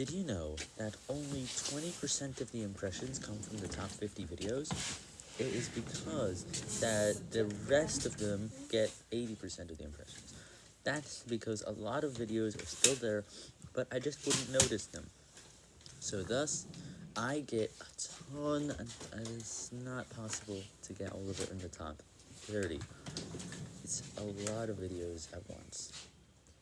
Did you know that only 20% of the impressions come from the top 50 videos? It is because that the rest of them get 80% of the impressions. That's because a lot of videos are still there, but I just wouldn't notice them. So thus, I get a ton, and it's not possible to get all of it in the top 30. It's a lot of videos at once.